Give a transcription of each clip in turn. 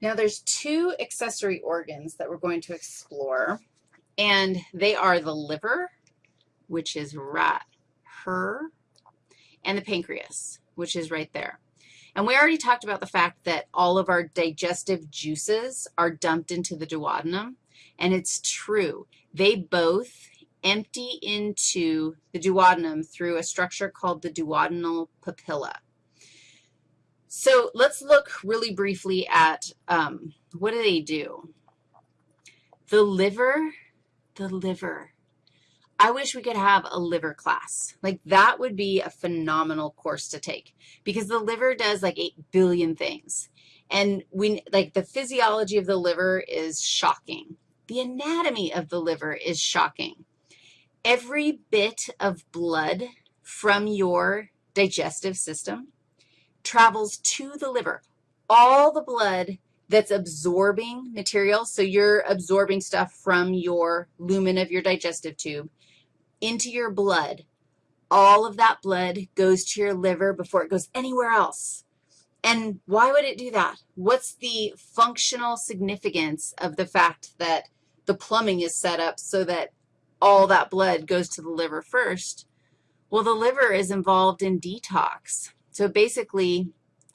Now, there's two accessory organs that we're going to explore, and they are the liver, which is right her, and the pancreas, which is right there. And we already talked about the fact that all of our digestive juices are dumped into the duodenum, and it's true. They both empty into the duodenum through a structure called the duodenal papilla. So let's look really briefly at um, what do they do? The liver, the liver. I wish we could have a liver class. Like that would be a phenomenal course to take because the liver does like 8 billion things. And we, like the physiology of the liver is shocking. The anatomy of the liver is shocking every bit of blood from your digestive system travels to the liver. All the blood that's absorbing material, so you're absorbing stuff from your lumen of your digestive tube into your blood, all of that blood goes to your liver before it goes anywhere else. And why would it do that? What's the functional significance of the fact that the plumbing is set up so that all that blood goes to the liver first. Well, the liver is involved in detox. So it basically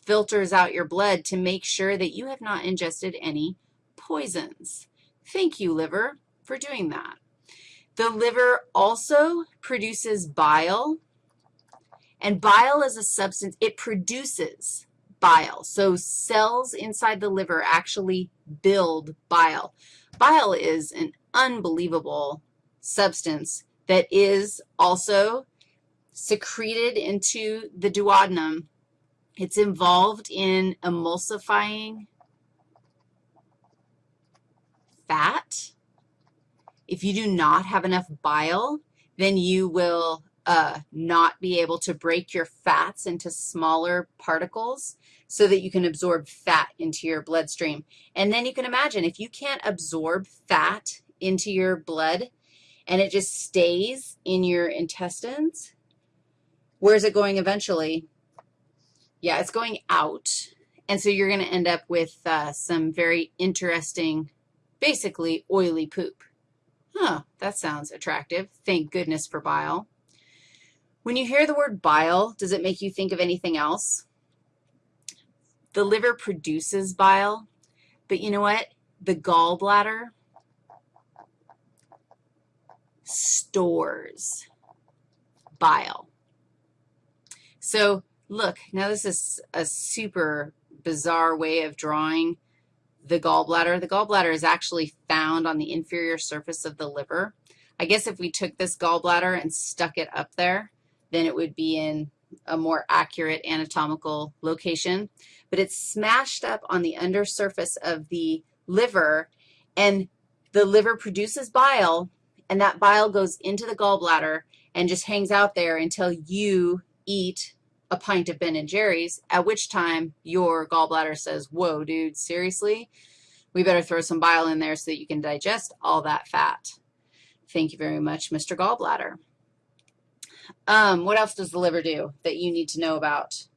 filters out your blood to make sure that you have not ingested any poisons. Thank you, liver, for doing that. The liver also produces bile, and bile is a substance, it produces bile. So cells inside the liver actually build bile. Bile is an unbelievable substance that is also secreted into the duodenum. It's involved in emulsifying fat. If you do not have enough bile, then you will uh, not be able to break your fats into smaller particles so that you can absorb fat into your bloodstream. And then you can imagine if you can't absorb fat into your blood, and it just stays in your intestines, where's it going eventually? Yeah, it's going out, and so you're going to end up with uh, some very interesting, basically oily poop. Huh, that sounds attractive. Thank goodness for bile. When you hear the word bile, does it make you think of anything else? The liver produces bile, but you know what? The gallbladder stores bile. So look, now this is a super bizarre way of drawing the gallbladder. The gallbladder is actually found on the inferior surface of the liver. I guess if we took this gallbladder and stuck it up there, then it would be in a more accurate anatomical location. But it's smashed up on the undersurface of the liver, and the liver produces bile, and that bile goes into the gallbladder and just hangs out there until you eat a pint of Ben & Jerry's, at which time your gallbladder says, whoa, dude, seriously? We better throw some bile in there so that you can digest all that fat. Thank you very much, Mr. Gallbladder. Um, what else does the liver do that you need to know about?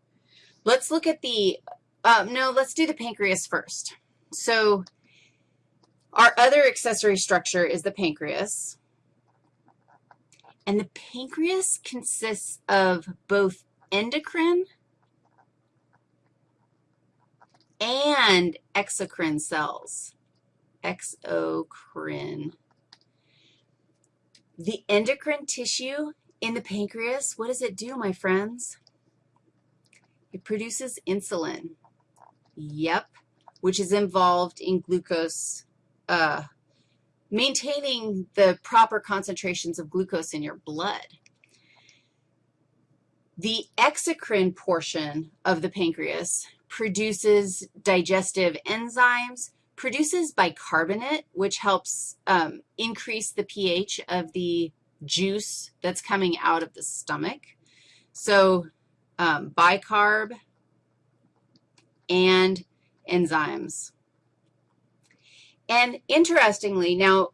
Let's look at the, um, no, let's do the pancreas first. So our other accessory structure is the pancreas. And the pancreas consists of both endocrine and exocrine cells. Exocrine. The endocrine tissue in the pancreas, what does it do, my friends? It produces insulin. Yep, which is involved in glucose uh, maintaining the proper concentrations of glucose in your blood. The exocrine portion of the pancreas produces digestive enzymes, produces bicarbonate, which helps um, increase the pH of the juice that's coming out of the stomach. So um, bicarb and enzymes. And interestingly, now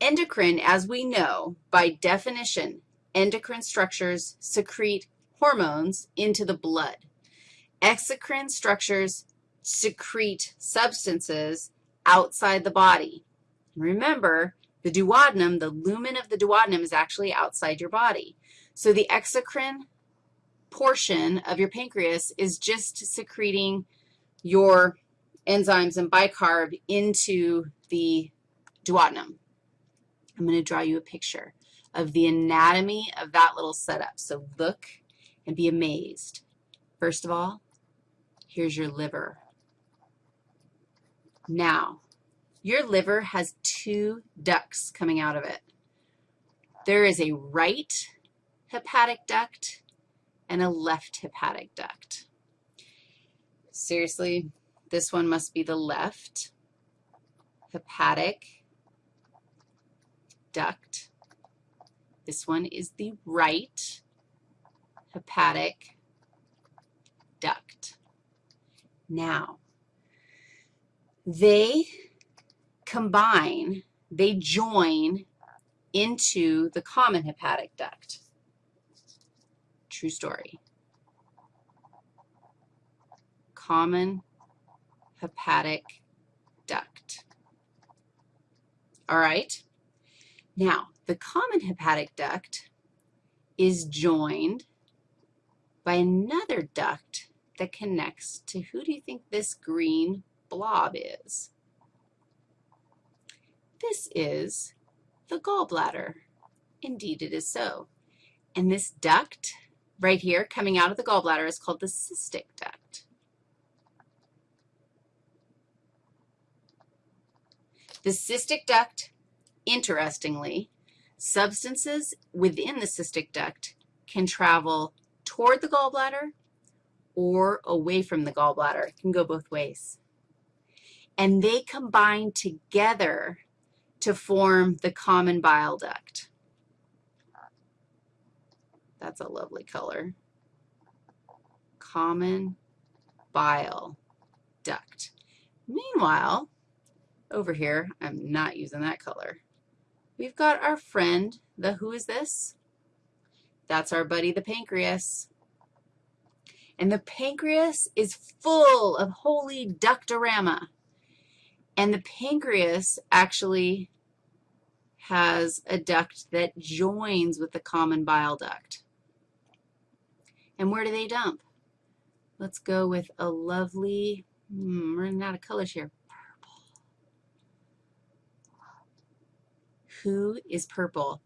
endocrine, as we know, by definition, endocrine structures secrete hormones into the blood. Exocrine structures secrete substances outside the body. Remember, the duodenum, the lumen of the duodenum is actually outside your body. So the exocrine portion of your pancreas is just secreting your enzymes and bicarb into the duodenum. I'm going to draw you a picture of the anatomy of that little setup. So look and be amazed. First of all, here's your liver. Now, your liver has two ducts coming out of it. There is a right hepatic duct and a left hepatic duct. Seriously, this one must be the left hepatic duct. This one is the right hepatic duct. Now, they combine, they join into the common hepatic duct. True story. Common hepatic duct. All right? Now, the common hepatic duct is joined by another duct that connects to, who do you think this green blob is? This is the gallbladder. Indeed, it is so. And this duct right here coming out of the gallbladder is called the cystic duct. The cystic duct, interestingly, substances within the cystic duct can travel toward the gallbladder or away from the gallbladder. It can go both ways. And they combine together to form the common bile duct. That's a lovely color. Common bile duct. Meanwhile, over here, I'm not using that color. We've got our friend, the who is this? That's our buddy, the pancreas. And the pancreas is full of holy ductorama. And the pancreas actually has a duct that joins with the common bile duct. And where do they dump? Let's go with a lovely, hmm, running out of colors here, Who is purple?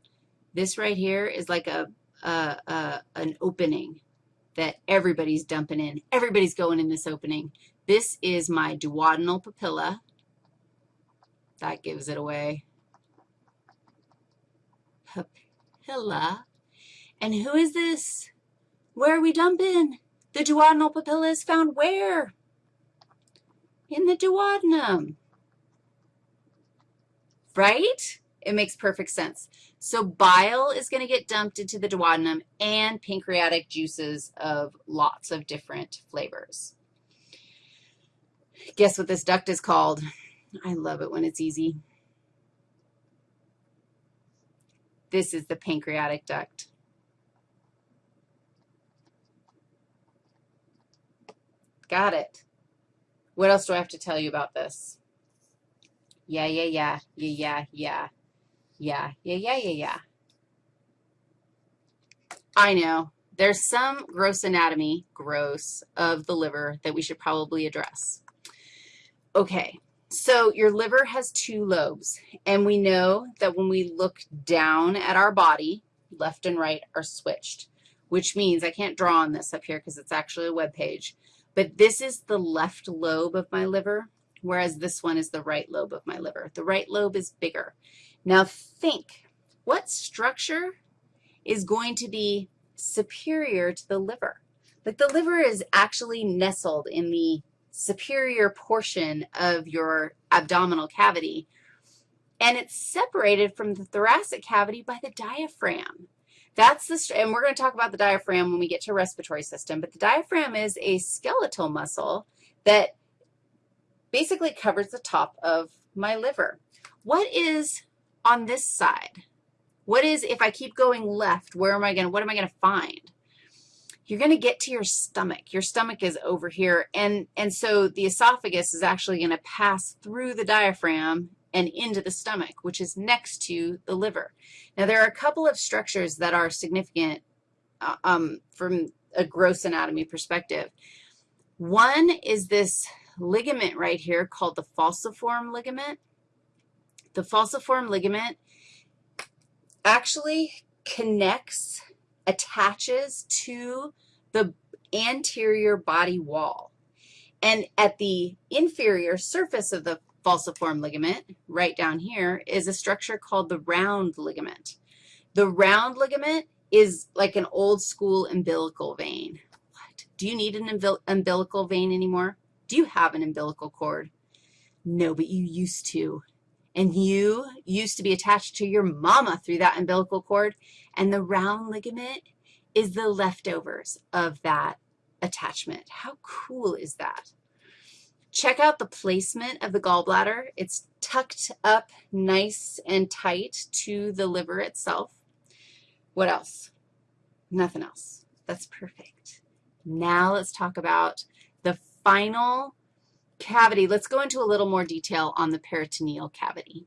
This right here is like a, a, a, an opening that everybody's dumping in. Everybody's going in this opening. This is my duodenal papilla. That gives it away. Papilla. And who is this? Where are we dumping? The duodenal papilla is found where? In the duodenum. Right? It makes perfect sense. So bile is going to get dumped into the duodenum and pancreatic juices of lots of different flavors. Guess what this duct is called? I love it when it's easy. This is the pancreatic duct. Got it. What else do I have to tell you about this? Yeah, yeah, yeah, yeah, yeah, yeah, yeah, yeah, yeah, yeah, yeah. I know. There's some gross anatomy, gross, of the liver that we should probably address. Okay, so your liver has two lobes, and we know that when we look down at our body, left and right are switched, which means I can't draw on this up here because it's actually a web page. But this is the left lobe of my liver, whereas this one is the right lobe of my liver. The right lobe is bigger. Now think, what structure is going to be superior to the liver? Like the liver is actually nestled in the superior portion of your abdominal cavity, and it's separated from the thoracic cavity by the diaphragm. That's the, and we're going to talk about the diaphragm when we get to respiratory system, but the diaphragm is a skeletal muscle that basically covers the top of my liver. What is on this side? What is, if I keep going left, where am I going to, what am I going to find? you're going to get to your stomach. Your stomach is over here, and, and so the esophagus is actually going to pass through the diaphragm and into the stomach, which is next to the liver. Now, there are a couple of structures that are significant uh, um, from a gross anatomy perspective. One is this ligament right here called the falciform ligament. The falciform ligament actually connects, attaches to the anterior body wall. And at the inferior surface of the falciform ligament, right down here, is a structure called the round ligament. The round ligament is like an old school umbilical vein. What? Do you need an umbilical vein anymore? Do you have an umbilical cord? No, but you used to. And you used to be attached to your mama through that umbilical cord, and the round ligament is the leftovers of that attachment. How cool is that? Check out the placement of the gallbladder. It's tucked up nice and tight to the liver itself. What else? Nothing else. That's perfect. Now let's talk about the final cavity. Let's go into a little more detail on the peritoneal cavity.